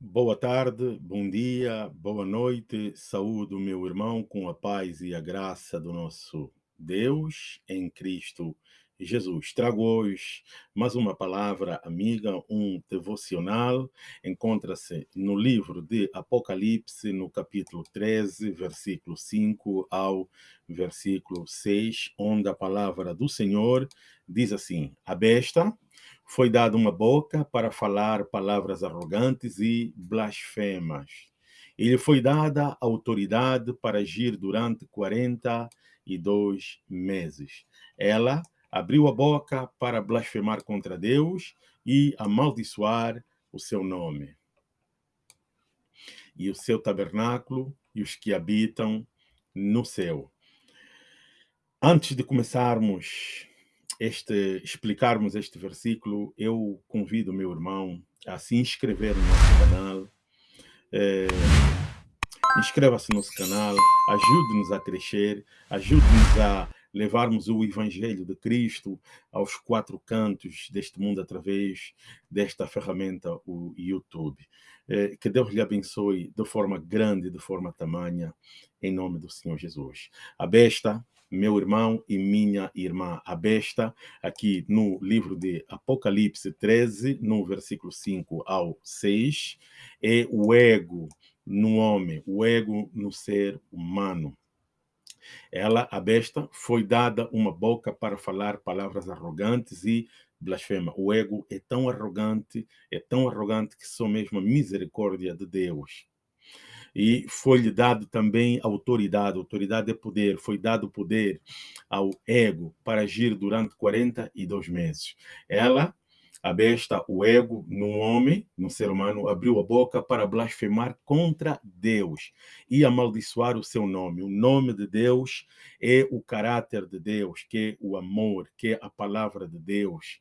Boa tarde, bom dia, boa noite. Saúdo meu irmão com a paz e a graça do nosso Deus em Cristo Jesus. Trago hoje mais uma palavra amiga, um devocional. Encontra-se no livro de Apocalipse, no capítulo 13, versículo 5 ao versículo 6, onde a palavra do Senhor diz assim: A besta foi dada uma boca para falar palavras arrogantes e blasfemas. E lhe foi dada autoridade para agir durante 42 meses. Ela abriu a boca para blasfemar contra Deus e amaldiçoar o seu nome. E o seu tabernáculo e os que habitam no céu. Antes de começarmos este, explicarmos este versículo, eu convido meu irmão a se inscrever no nosso canal. É, Inscreva-se no nosso canal, ajude-nos a crescer, ajude-nos a levarmos o Evangelho de Cristo aos quatro cantos deste mundo através desta ferramenta, o YouTube. É, que Deus lhe abençoe de forma grande, de forma tamanha, em nome do Senhor Jesus. A besta meu irmão e minha irmã, a besta, aqui no livro de Apocalipse 13, no versículo 5 ao 6, é o ego no homem, o ego no ser humano. Ela, a besta, foi dada uma boca para falar palavras arrogantes e blasfema. O ego é tão arrogante, é tão arrogante que só mesmo a misericórdia de Deus e foi-lhe dado também autoridade, autoridade é poder, foi dado poder ao ego para agir durante 42 meses. Ela, a besta, o ego, no homem, no ser humano, abriu a boca para blasfemar contra Deus e amaldiçoar o seu nome. O nome de Deus é o caráter de Deus, que é o amor, que é a palavra de Deus,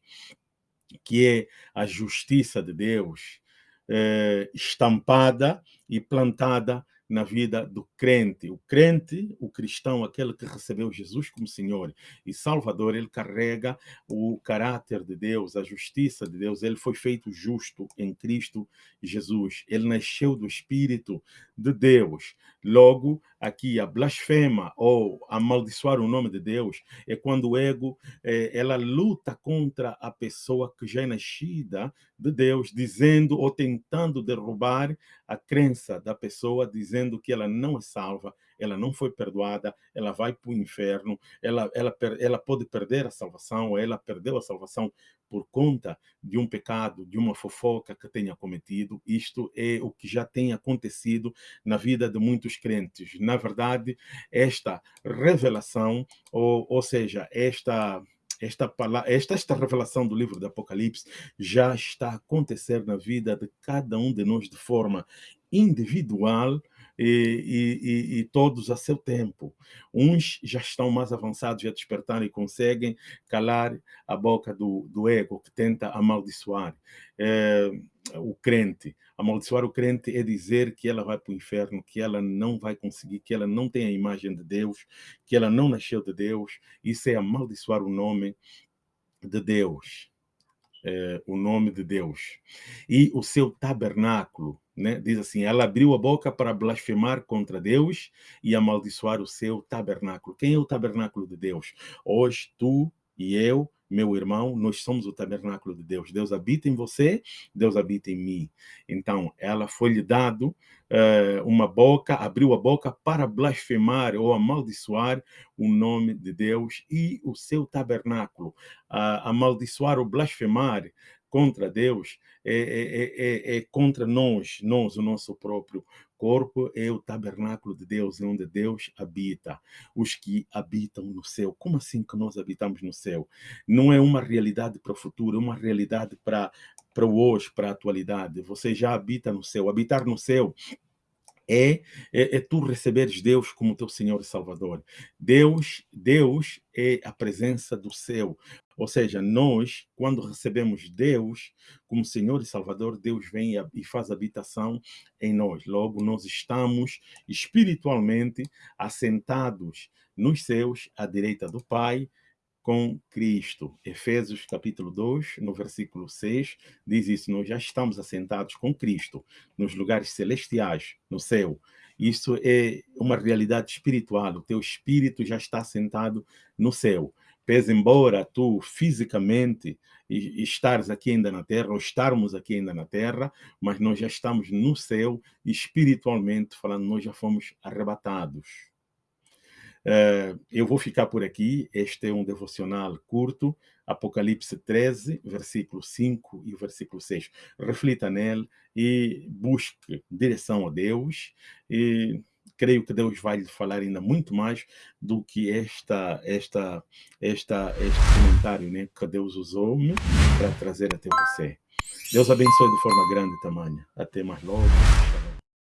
que é a justiça de Deus, eh, estampada e plantada na vida do crente. O crente, o cristão, aquele que recebeu Jesus como Senhor e Salvador, ele carrega o caráter de Deus, a justiça de Deus. Ele foi feito justo em Cristo Jesus. Ele nasceu do Espírito de Deus. Logo, aqui a blasfema ou amaldiçoar o nome de Deus é quando o ego é, ela luta contra a pessoa que já é nascida de Deus, dizendo ou tentando derrubar a crença da pessoa, dizendo que ela não é salva, ela não foi perdoada, ela vai para o inferno, ela, ela, ela pode perder a salvação, ela perdeu a salvação por conta de um pecado, de uma fofoca que tenha cometido. Isto é o que já tem acontecido na vida de muitos crentes. Na verdade, esta revelação, ou, ou seja, esta esta, esta, esta revelação do livro do Apocalipse já está a acontecer na vida de cada um de nós de forma individual e, e, e, todos a seu tempo. Uns já estão mais avançados, já despertaram e conseguem calar a boca do, do ego que tenta amaldiçoar é, o crente. Amaldiçoar o crente é dizer que ela vai para o inferno, que ela não vai conseguir, que ela não tem a imagem de Deus, que ela não nasceu de Deus. Isso é amaldiçoar o nome de Deus. É, o nome de Deus. E o seu tabernáculo, né? Diz assim: ela abriu a boca para blasfemar contra Deus e amaldiçoar o seu tabernáculo. Quem é o tabernáculo de Deus? Hoje, tu e eu, meu irmão, nós somos o tabernáculo de Deus. Deus habita em você, Deus habita em mim. Então, ela foi-lhe dado uh, uma boca, abriu a boca para blasfemar ou amaldiçoar o nome de Deus e o seu tabernáculo. Uh, amaldiçoar ou blasfemar contra Deus é, é, é, é, contra nós, nós, o nosso próprio corpo é o tabernáculo de Deus, onde Deus habita, os que habitam no céu. Como assim que nós habitamos no céu? Não é uma realidade para o futuro, é uma realidade para, para o hoje, para a atualidade. Você já habita no céu. Habitar no céu é, é, é, tu receberes Deus como teu Senhor e Salvador. Deus, Deus é a presença do céu. Ou seja, nós, quando recebemos Deus como Senhor e Salvador, Deus vem e faz habitação em nós. Logo, nós estamos espiritualmente assentados nos céus, à direita do Pai, com Cristo. Efésios capítulo 2, no versículo 6, diz isso: Nós já estamos assentados com Cristo nos lugares celestiais, no céu. Isso é uma realidade espiritual. O teu espírito já está assentado no céu. Pese embora tu fisicamente estares aqui ainda na terra, ou estarmos aqui ainda na terra, mas nós já estamos no céu, espiritualmente falando, nós já fomos arrebatados. Uh, eu vou ficar por aqui. Este é um devocional curto, Apocalipse 13, versículo 5 e versículo 6. Reflita nele e busque direção a Deus. E creio que Deus vai lhe falar ainda muito mais do que esta, esta, esta, este comentário né, que Deus usou-me para trazer até você. Deus abençoe de forma grande e tamanha. Até mais logo.